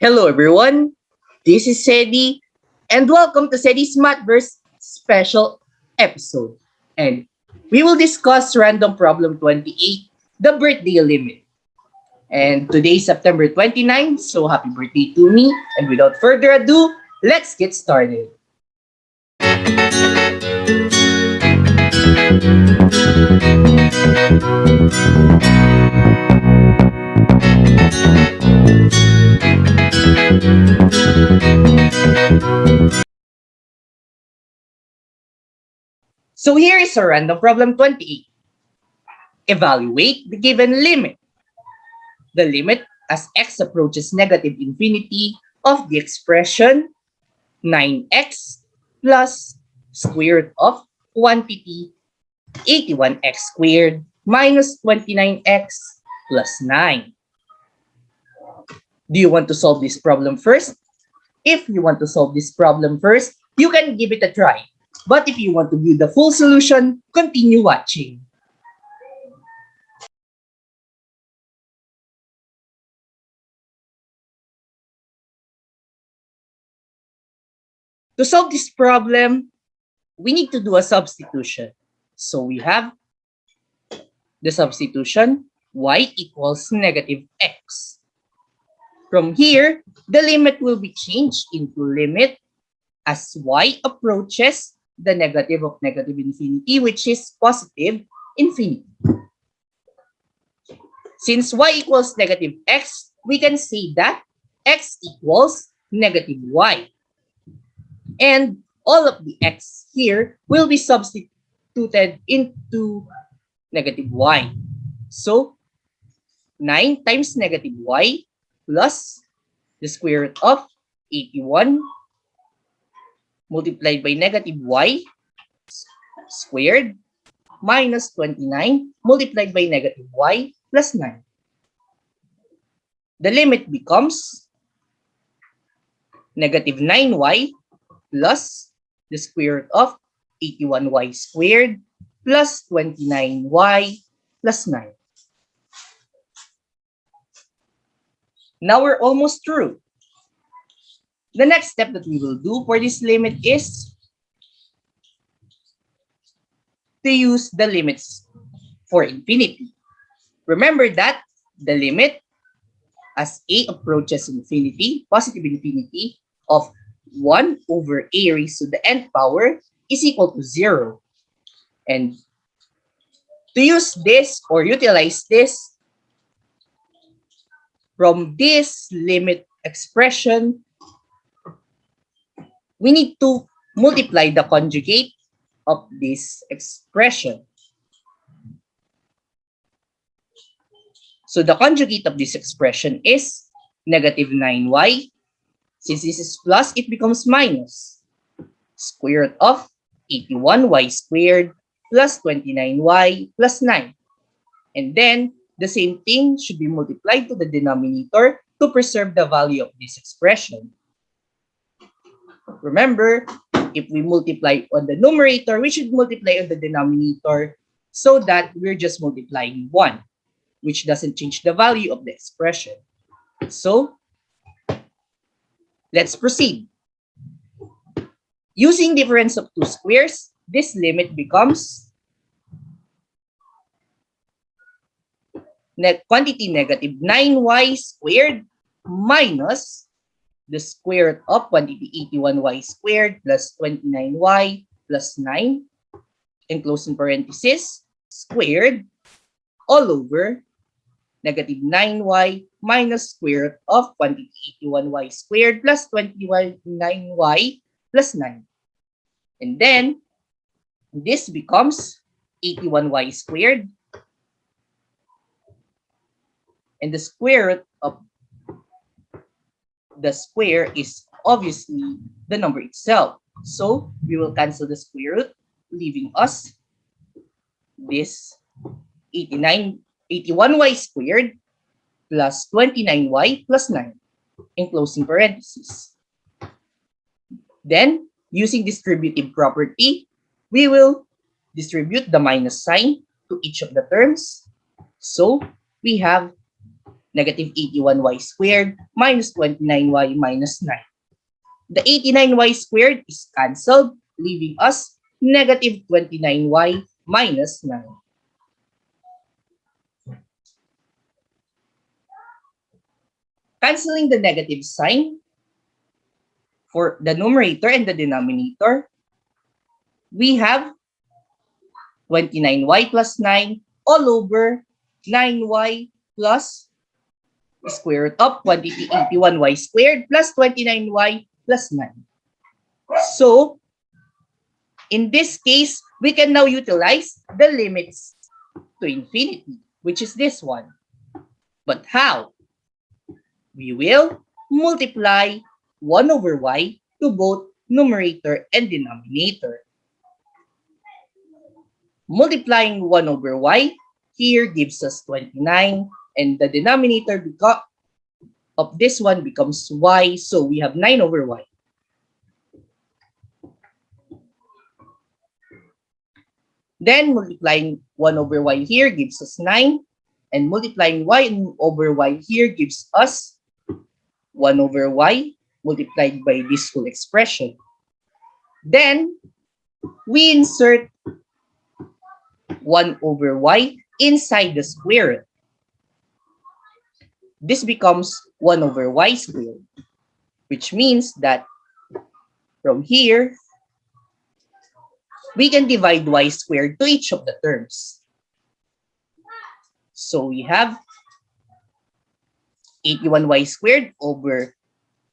Hello everyone, this is Sedi and welcome to Sedi's Mathverse special episode. And we will discuss random problem 28, the birthday limit. And today is September 29, so happy birthday to me. And without further ado, let's get started. So here is a random problem 28. Evaluate the given limit. The limit as x approaches negative infinity of the expression 9x plus square root of quantity 81x squared minus 29x plus 9. Do you want to solve this problem first? If you want to solve this problem first, you can give it a try. But if you want to view the full solution, continue watching. To solve this problem, we need to do a substitution. So we have the substitution y equals negative x. From here, the limit will be changed into limit as y approaches the negative of negative infinity, which is positive infinity. Since y equals negative x, we can say that x equals negative y. And all of the x here will be substituted into negative y. So 9 times negative y plus the square root of 81 multiplied by negative y squared minus 29 multiplied by negative y plus 9. The limit becomes negative 9y plus the square root of 81y squared plus 29y plus 9. Now we're almost through. The next step that we will do for this limit is to use the limits for infinity. Remember that the limit as a approaches infinity, positive infinity of 1 over a raised to the nth power is equal to 0. And to use this or utilize this from this limit expression, we need to multiply the conjugate of this expression. So the conjugate of this expression is negative 9y. Since this is plus, it becomes minus. Square root of 81y squared plus 29y plus 9. And then, the same thing should be multiplied to the denominator to preserve the value of this expression. Remember, if we multiply on the numerator, we should multiply on the denominator so that we're just multiplying 1, which doesn't change the value of the expression. So, let's proceed. Using difference of two squares, this limit becomes net quantity negative 9y squared minus the square root of quantity 81y squared plus 29y plus 9 and closing parenthesis squared all over negative 9y minus square root of quantity 81y squared plus 29y plus 9. And then this becomes 81y squared and the square root of the square is obviously the number itself. So we will cancel the square root, leaving us this 89, 81y squared plus 29y plus 9 in closing parentheses. Then, using distributive property, we will distribute the minus sign to each of the terms. So, we have negative 81y squared minus 29y minus 9. The 89y squared is cancelled, leaving us negative 29y minus 9. Canceling the negative sign for the numerator and the denominator, we have 29y plus 9 all over 9y plus square root of quantity 81y squared plus 29y plus 9. So, in this case, we can now utilize the limits to infinity, which is this one. But how? We will multiply 1 over y to both numerator and denominator. Multiplying 1 over y here gives us 29 and the denominator beco- of this one becomes y. So we have 9 over y. Then multiplying 1 over y here gives us 9. And multiplying y over y here gives us 1 over y multiplied by this whole expression. Then we insert 1 over y inside the square root. This becomes 1 over y squared, which means that from here, we can divide y squared to each of the terms. So we have 81y squared over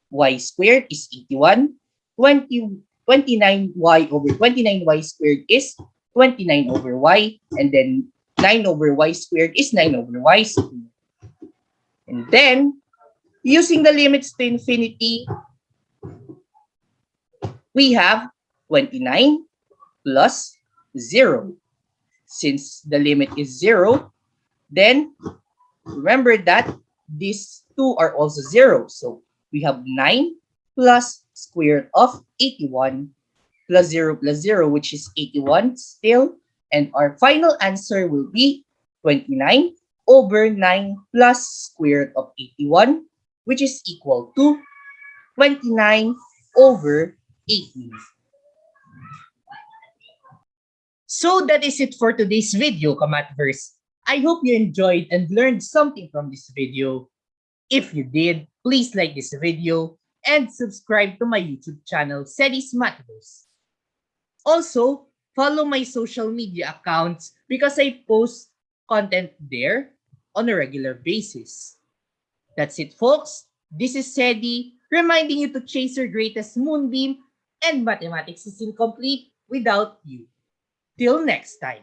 y squared is 81. 20, 29y over 29y squared is 29 over y. And then 9 over y squared is 9 over y squared. And then, using the limits to infinity, we have 29 plus 0. Since the limit is 0, then remember that these two are also 0. So we have 9 plus square root of 81 plus 0 plus 0, which is 81 still. And our final answer will be 29 over 9 plus square root of 81, which is equal to 29 over 18. So that is it for today's video, Kamatverse. I hope you enjoyed and learned something from this video. If you did, please like this video and subscribe to my YouTube channel, Sedis Mathverse. Also, follow my social media accounts because I post content there on a regular basis. That's it, folks. This is Sedi, reminding you to chase your greatest moonbeam and mathematics is incomplete without you. Till next time.